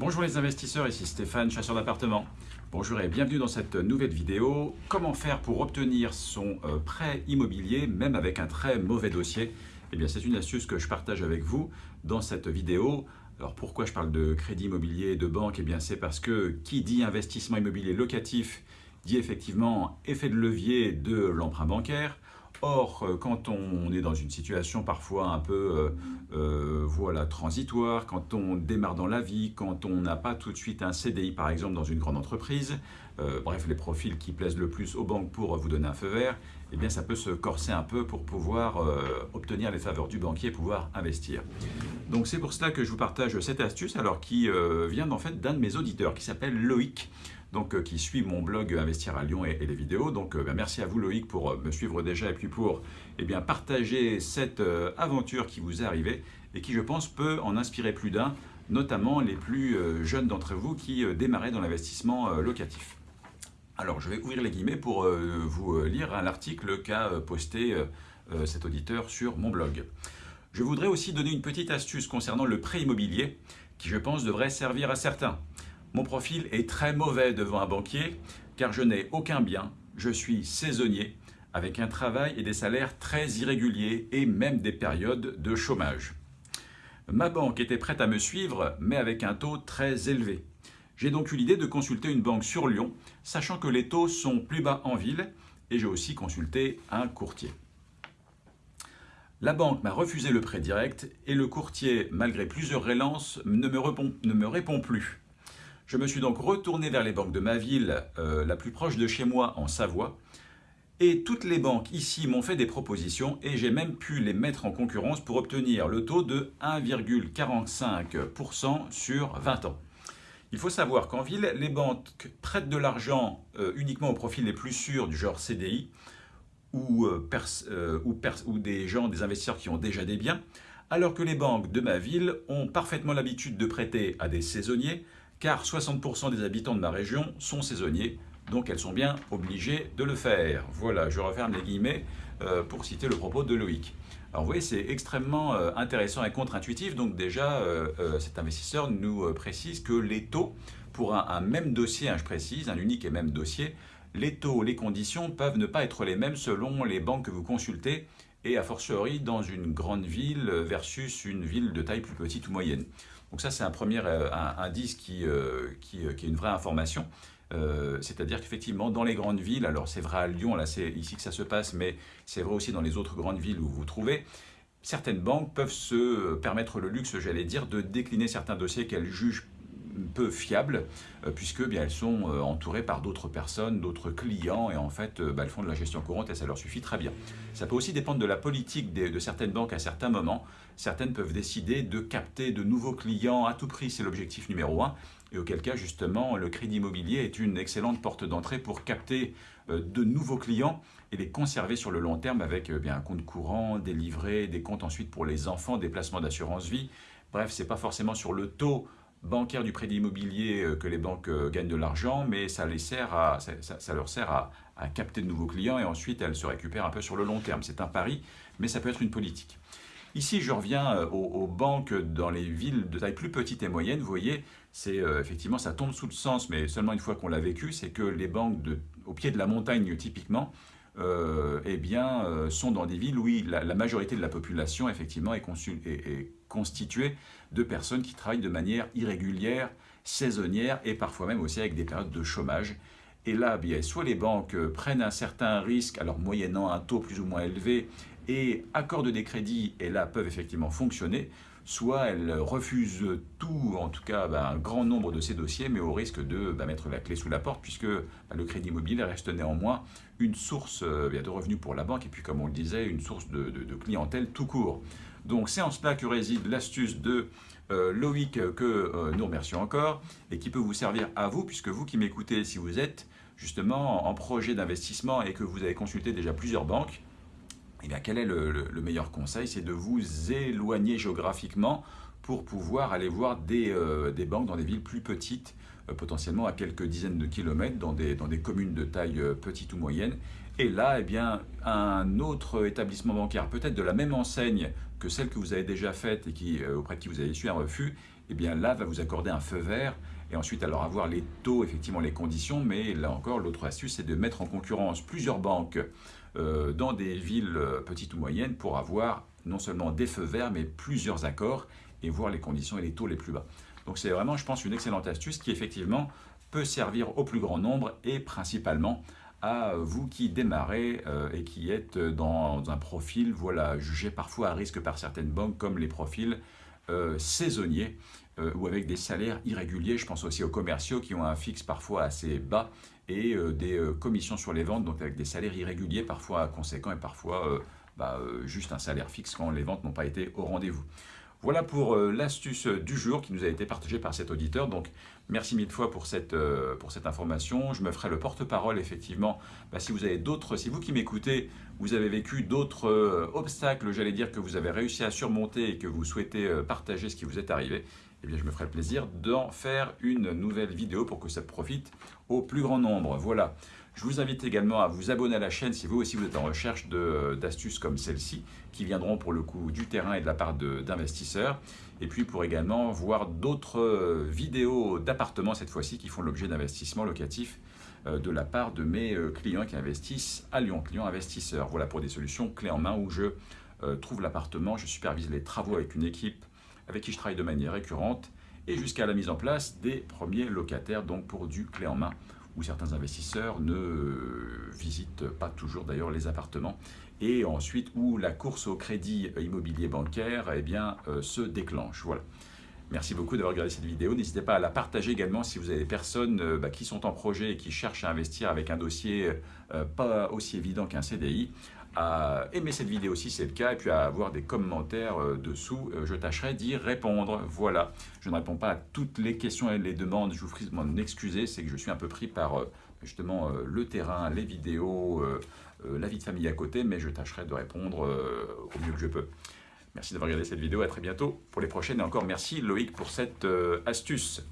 Bonjour les investisseurs, ici Stéphane, chasseur d'appartements. Bonjour et bienvenue dans cette nouvelle vidéo. Comment faire pour obtenir son euh, prêt immobilier, même avec un très mauvais dossier? Eh bien, c'est une astuce que je partage avec vous dans cette vidéo. Alors pourquoi je parle de crédit immobilier de banque? Eh bien, c'est parce que qui dit investissement immobilier locatif dit effectivement effet de levier de l'emprunt bancaire. Or, euh, quand on est dans une situation parfois un peu euh, transitoire, quand on démarre dans la vie, quand on n'a pas tout de suite un CDI par exemple dans une grande entreprise, bref les profils qui plaisent le plus aux banques pour vous donner un feu vert, eh bien ça peut se corser un peu pour pouvoir obtenir les faveurs du banquier et pouvoir investir. Donc c'est pour cela que je vous partage cette astuce alors qui vient en fait d'un de mes auditeurs qui s'appelle Loïc donc, euh, qui suit mon blog Investir à Lyon et, les vidéos. Donc euh, ben, merci à vous Loïc pour euh, me suivre déjà et puis pour eh bien, partager cette aventure qui vous est arrivée et qui je pense peut en inspirer plus d'un, notamment les plus jeunes d'entre vous qui démarraient dans l'investissement locatif. Alors je vais ouvrir les guillemets pour vous lire un article qu'a posté cet auditeur sur mon blog. Je voudrais aussi donner une petite astuce concernant le prêt immobilier qui je pense devrait servir à certains. Mon profil est très mauvais devant un banquier car je n'ai aucun bien, je suis saisonnier avec un travail et des salaires très irréguliers et même des périodes de chômage. Ma banque était prête à me suivre mais avec un taux très élevé. J'ai donc eu l'idée de consulter une banque sur Lyon, sachant que les taux sont plus bas en ville et j'ai aussi consulté un courtier. La banque m'a refusé le prêt direct et le courtier, malgré plusieurs relances, ne me, répond, ne me répond plus. Je me suis donc retourné vers les banques de ma ville, euh, la plus proche de chez moi, en Savoie, et toutes les banques ici m'ont fait des propositions et j'ai même pu les mettre en concurrence pour obtenir le taux de 1,45% sur 20 ans. Il faut savoir qu'en ville, les banques prêtent de l'argent euh, uniquement au profil les plus sûrs du genre CDI euh, ou des gens, des investisseurs qui ont déjà des biens, alors que les banques de ma ville ont parfaitement l'habitude de prêter à des saisonniers, car 60% des habitants de ma région sont saisonniers, donc elles sont bien obligées de le faire. Voilà, je referme les guillemets euh, pour citer le propos de Loïc. Alors vous voyez, c'est extrêmement euh, intéressant et contre-intuitif, donc déjà euh, cet investisseur nous précise que les taux, pour un, même dossier, hein, je précise, un unique et même dossier, les taux, les conditions peuvent ne pas être les mêmes selon les banques que vous consultez et a fortiori dans une grande ville versus une ville de taille plus petite ou moyenne. Donc ça, c'est un premier euh, indice qui, euh, euh, qui, est une vraie information. C'est-à-dire qu'effectivement, dans les grandes villes, alors c'est vrai à Lyon, là c'est ici que ça se passe, mais c'est vrai aussi dans les autres grandes villes où vous vous trouvez, certaines banques peuvent se permettre le luxe, j'allais dire, de décliner certains dossiers qu'elles jugent peu fiables, euh, puisque bien, elles sont euh, entourées par d'autres personnes, d'autres clients, et en fait, euh, bah, elles font de la gestion courante et ça leur suffit très bien. Ça peut aussi dépendre de la politique de certaines banques à certains moments. Certaines peuvent décider de capter de nouveaux clients à tout prix, c'est l'objectif numéro un, et auquel cas, justement, le crédit immobilier est une excellente porte d'entrée pour capter de nouveaux clients et les conserver sur le long terme avec bien, un compte courant, des livrets, des comptes ensuite pour les enfants, des placements d'assurance vie. Bref, ce n'est pas forcément sur le taux bancaire du crédit immobilier euh, que les banques euh, gagnent de l'argent, mais ça, les sert à, ça, leur sert à, capter de nouveaux clients et ensuite elles se récupèrent un peu sur le long terme. C'est un pari, mais ça peut être une politique. Ici, je reviens euh, aux, banques dans les villes de taille plus petite et moyenne. Vous voyez, c'est effectivement, ça tombe sous le sens, mais seulement une fois qu'on l'a vécu, c'est que les banques de, au pied de la montagne, typiquement, eh bien, sont dans des villes où la, majorité de la population, effectivement, est, est, est constituée de personnes qui travaillent de manière irrégulière, saisonnière et parfois même aussi avec des périodes de chômage. Et là, bien, soit les banques prennent un certain risque, alors moyennant un taux plus ou moins élevé, et accordent des crédits, et là peuvent effectivement fonctionner, soit elles refusent tout, en tout cas ben, un grand nombre de ces dossiers, mais au risque de ben, mettre la clé sous la porte, puisque ben, le crédit immobilier reste néanmoins une source euh, de revenus pour la banque, et puis comme on le disait, une source de clientèle tout court. Donc c'est en cela que réside l'astuce de euh, Loïc que euh, nous remercions encore et qui peut vous servir à vous, puisque vous qui m'écoutez, si vous êtes justement en projet d'investissement et que vous avez consulté déjà plusieurs banques, eh bien, quel est le, meilleur conseil? C'est de vous éloigner géographiquement pour pouvoir aller voir des, euh, banques dans des villes plus petites, potentiellement à quelques dizaines de kilomètres, dans des communes de taille petite ou moyenne. Et là, eh bien, un autre établissement bancaire, peut-être de la même enseigne que celle que vous avez déjà faite et qui, euh, auprès de qui vous avez su un refus, eh bien là va vous accorder un feu vert et ensuite alors avoir les taux, effectivement les conditions, mais là encore l'autre astuce c'est de mettre en concurrence plusieurs banques euh, dans des villes euh, petites ou moyennes pour avoir non seulement des feux verts mais plusieurs accords et voir les conditions et les taux les plus bas. Donc c'est vraiment je pense une excellente astuce qui effectivement peut servir au plus grand nombre et principalement à vous qui démarrez euh, et qui êtes dans un profil voilà, jugé parfois à risque par certaines banques comme les profils euh, saisonniers euh, ou avec des salaires irréguliers. Je pense aussi aux commerciaux qui ont un fixe parfois assez bas et des commissions sur les ventes, donc avec des salaires irréguliers parfois conséquents et parfois bah, juste un salaire fixe quand les ventes n'ont pas été au rendez-vous. Voilà pour euh, l'astuce du jour qui nous a été partagée par cet auditeur. Donc, merci mille fois pour cette, euh, information. Je me ferai le porte-parole, effectivement. Bah, si vous avez d'autres, si vous qui m'écoutez, vous avez vécu d'autres euh, obstacles, j'allais dire, que vous avez réussi à surmonter et que vous souhaitez partager ce qui vous est arrivé, eh bien, je me ferai le plaisir d'en faire une nouvelle vidéo pour que ça profite au plus grand nombre. Voilà. Je vous invite également à vous abonner à la chaîne si vous aussi vous êtes en recherche d'astuces comme celle-ci qui viendront pour le coup du terrain et de la part d'investisseurs. Et puis pour également voir d'autres euh, vidéos d'appartements cette fois-ci qui font l'objet d'investissements locatifs euh, de la part de mes euh, clients qui investissent à Lyon, clients investisseurs. Voilà pour des solutions clés en main où je trouve l'appartement, je supervise les travaux avec une équipe avec qui je travaille de manière récurrente et jusqu'à la mise en place des premiers locataires donc pour du clé en main où certains investisseurs ne visitent pas toujours d'ailleurs les appartements, et ensuite où la course au crédit immobilier bancaire eh bien, euh, se déclenche. Voilà. Merci beaucoup d'avoir regardé cette vidéo. N'hésitez pas à la partager également si vous avez des personnes euh, bah, qui sont en projet et qui cherchent à investir avec un dossier euh, pas aussi évident qu'un CDI aimer cette vidéo si c'est le cas et puis à avoir des commentaires euh, dessous. Euh, je tâcherai d'y répondre. Voilà, je ne réponds pas à toutes les questions et les demandes. Je vous prie de m'en excuser, c'est que je suis un peu pris par euh, justement le terrain, les vidéos, la vie de famille à côté, mais je tâcherai de répondre au mieux que je peux. Merci d'avoir regardé cette vidéo, à très bientôt pour les prochaines et encore merci Loïc pour cette astuce.